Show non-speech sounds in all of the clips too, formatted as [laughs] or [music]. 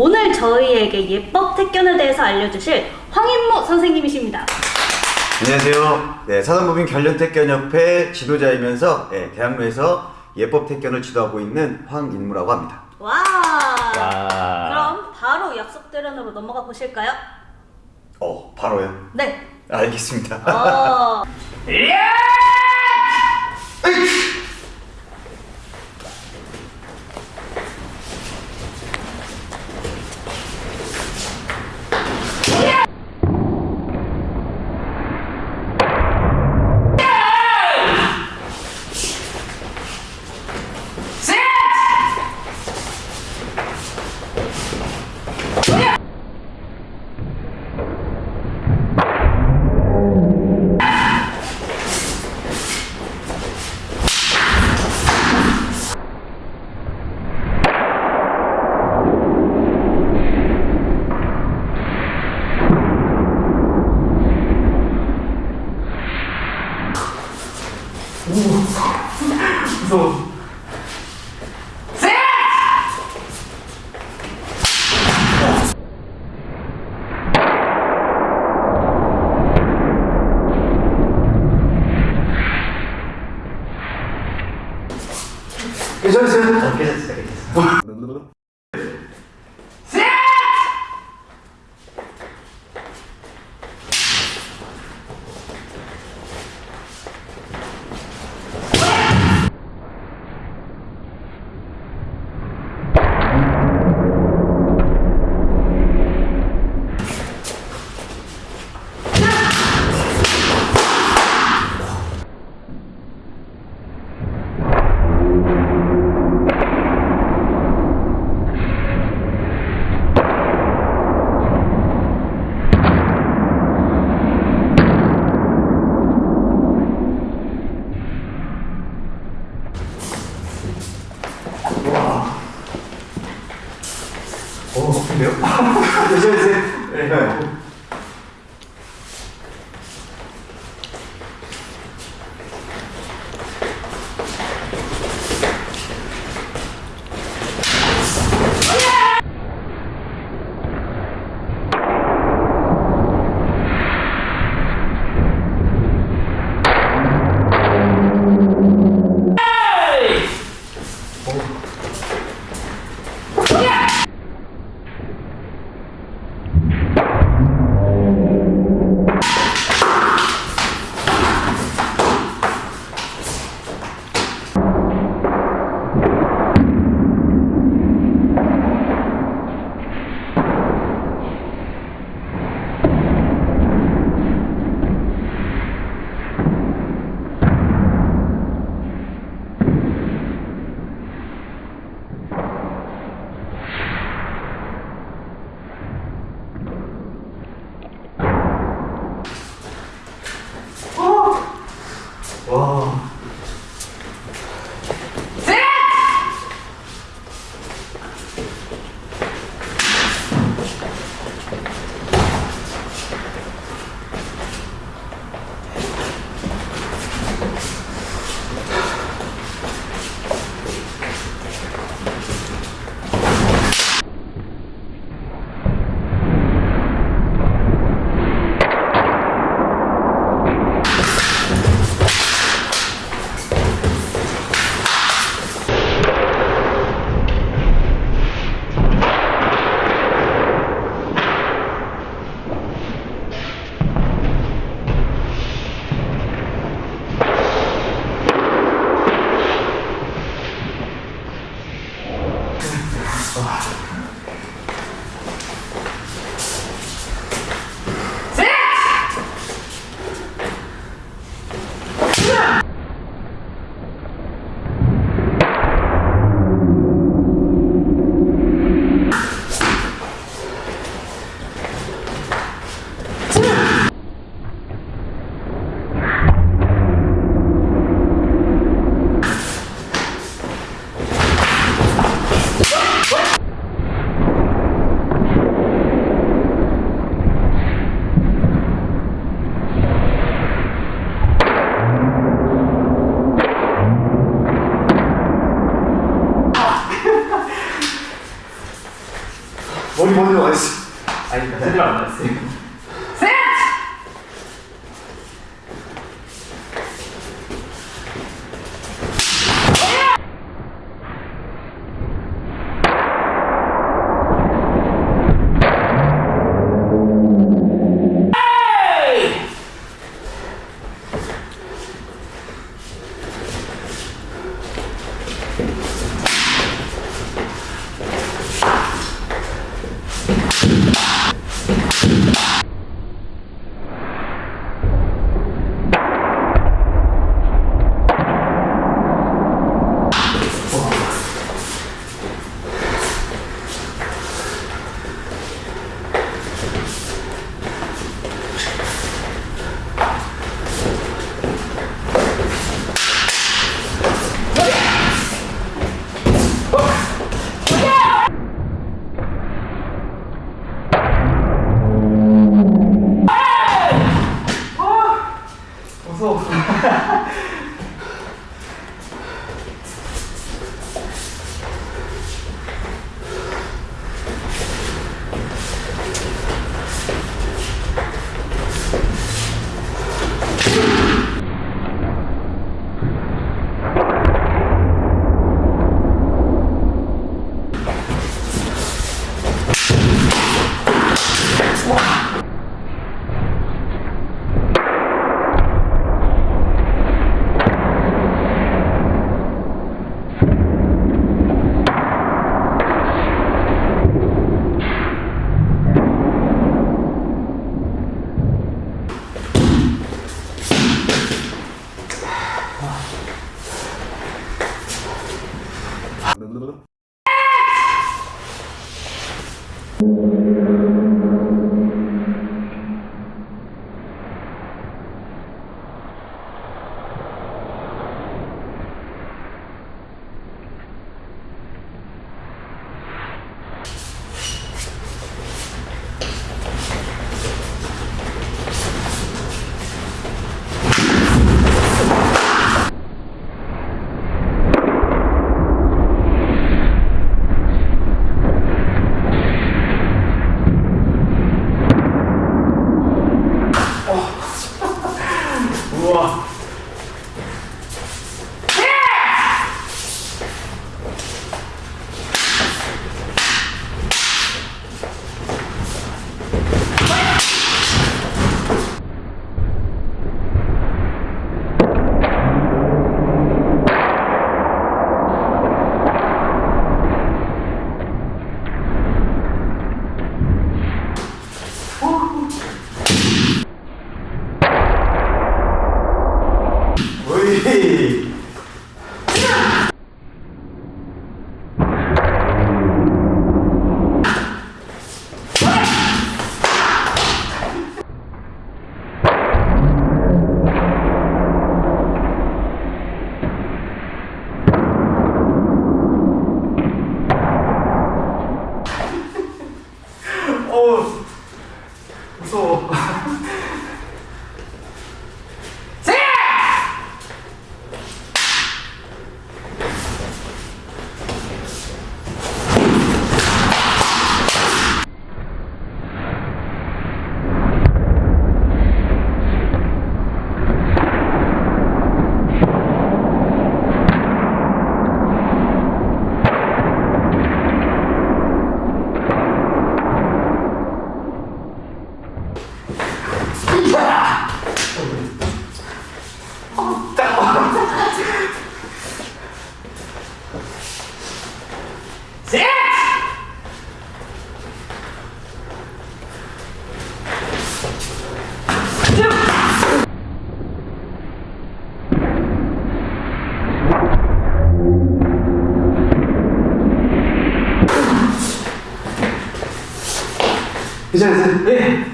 오늘 저희에게 예법 택견에 대해서 알려주실 황인모 선생님이십니다. 안녕하세요. 네, 사단법인 결련택견협회 지도자이면서 네, 대학로에서 예법 택견을 지도하고 있는 황인무라고 합니다. 와. 와. 그럼 바로 약속 대련으로 넘어가 보실까요? 어, 바로요? 네. 알겠습니다. 어. 무 [laughs] Because Simone Lawrence. Aí, tá Simone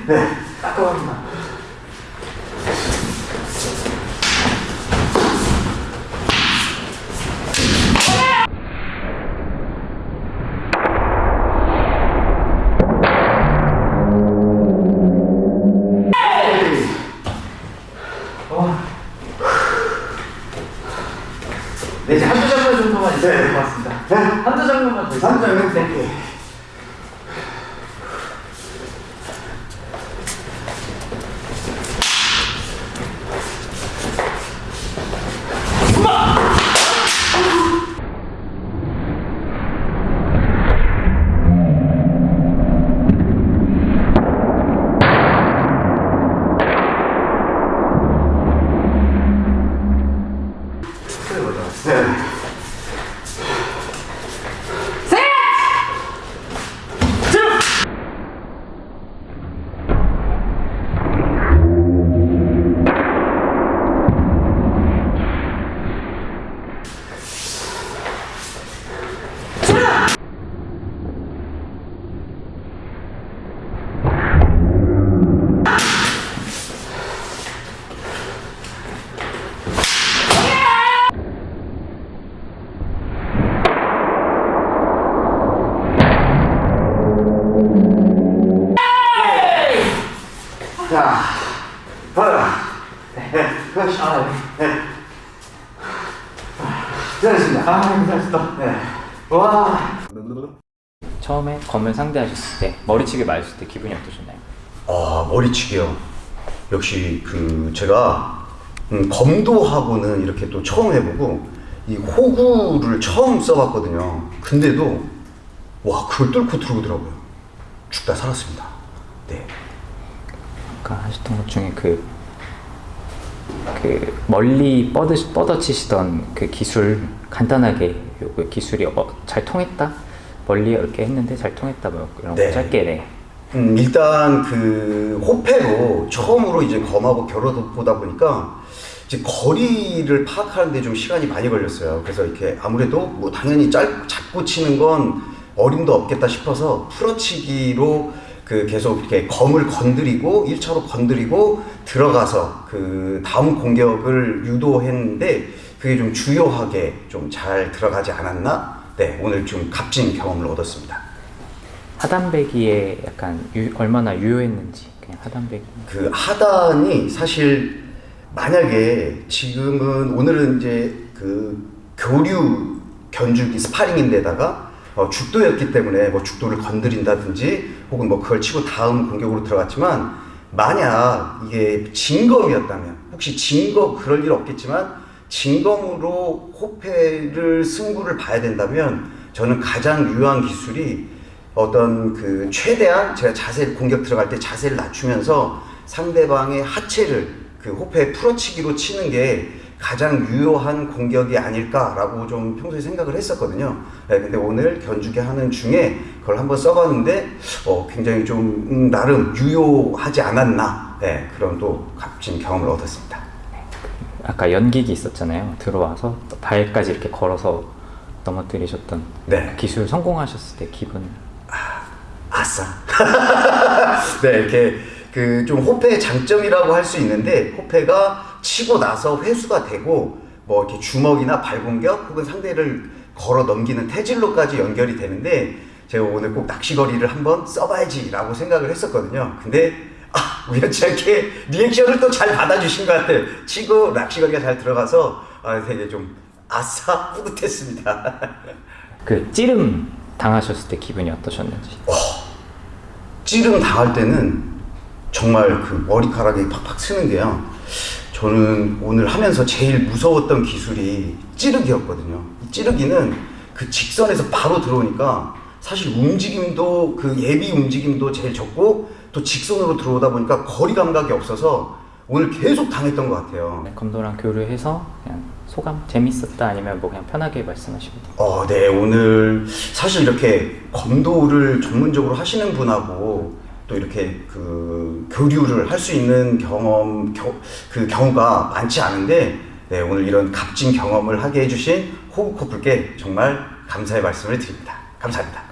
네. 네. 깜깜합니다. 네, 이제 한두 장면 정도만 있어야 될 것 같습니다. 네. 한두 장면만 더 있어요. 한두 장면? 네. 네. 자, 받아라. 네, 그렇지. 아, 네. 네. 잘했습니다. 아, 감사합니다. 네. 와. 처음에 검을 상대하셨을 때 머리치기 맞았을 때 기분이 어떠셨나요? 아, 머리치기요. 역시 그 제가 음, 검도하고는 이렇게 또 처음 해보고 이 호구를 처음 써봤거든요. 근데도 와 그걸 뚫고 들어오더라고요. 죽다 살았습니다. 네. 아까 하셨던 것 중에 그, 그 멀리 뻗으, 뻗어치시던 그 기술 간단하게 요 기술이 어, 잘 통했다? 멀리 이렇게 했는데 잘 통했다 뭐 이런 네. 거 짧게 네. 음, 일단 그 호패로 처음으로 이제 검하고 겨뤄보다 보니까 이제 거리를 파악하는데 좀 시간이 많이 걸렸어요. 그래서 이렇게 아무래도 뭐 당연히 짧, 잡고 치는 건 어림도 없겠다 싶어서 풀어치기로 그 계속 이렇게 검을 건드리고 1차로 건드리고 들어가서 그 다음 공격을 유도했는데 그게 좀 주요하게 좀 잘 들어가지 않았나? 네, 오늘 좀 값진 경험을 얻었습니다. 하단배기에 약간 유, 얼마나 유효했는지 그냥 하단배기 그 하단이 사실 만약에 지금은 오늘은 이제 그 교류 견주기 스파링인데다가 어, 죽도였기 때문에 뭐 죽도를 건드린다든지 혹은 뭐 그걸 치고 다음 공격으로 들어갔지만 만약 이게 진검이었다면 혹시 진검 그럴 일 없겠지만 진검으로 호패를 승부를 봐야 된다면 저는 가장 유효한 기술이 어떤 그 최대한 제가 자세 공격 들어갈 때 자세를 낮추면서 상대방의 하체를 그 호패 풀어치기로 치는 게 가장 유효한 공격이 아닐까라고 좀 평소에 생각을 했었거든요. 네, 근데 오늘 견주기 하는 중에 그걸 한번 써봤는데 어, 굉장히 좀 음, 나름 유효하지 않았나 네, 그런 또 값진 경험을 얻었습니다. 아까 연기기 있었잖아요 들어와서 또 발까지 이렇게 걸어서 넘어뜨리셨던 네. 그 기술 성공하셨을 때 기분 아싸. [laughs] 네, 이렇게 그 좀 호패의 장점이라고 할 수 있는데 호패가 치고 나서 회수가 되고 뭐 이렇게 주먹이나 발공격 혹은 상대를 걸어 넘기는 태질로까지 연결이 되는데 제가 오늘 꼭 낚시거리를 한번 써봐야지 라고 생각을 했었거든요. 근데 아, 우연치 않게 리액션을 또 잘 받아주신 것 같아요. 치고 낚시거리가 잘 들어가서 아, 되게 좀 아싸 뿌듯했습니다. [laughs] 그 찌름 당하셨을 때 기분이 어떠셨는지 찌름 당할 때는 정말 그 머리카락이 팍팍 쓰는 게요. 저는 오늘 하면서 제일 무서웠던 기술이 찌르기였거든요. 이 찌르기는 그 직선에서 바로 들어오니까 사실 움직임도 그 예비 움직임도 제일 적고 또 직선으로 들어오다 보니까 거리 감각이 없어서 오늘 계속 당했던 것 같아요. 네, 검도랑 교류해서 그냥 소감 재밌었다 아니면 뭐 그냥 편하게 말씀하시면 돼요. 어, 네, 오늘 사실 이렇게 검도를 전문적으로 하시는 분하고 또 이렇게 그 교류를 할 수 있는 경험, 겨, 그 경우가 많지 않은데, 네, 오늘 이런 값진 경험을 하게 해주신 호구 커플께 정말 감사의 말씀을 드립니다. 감사합니다.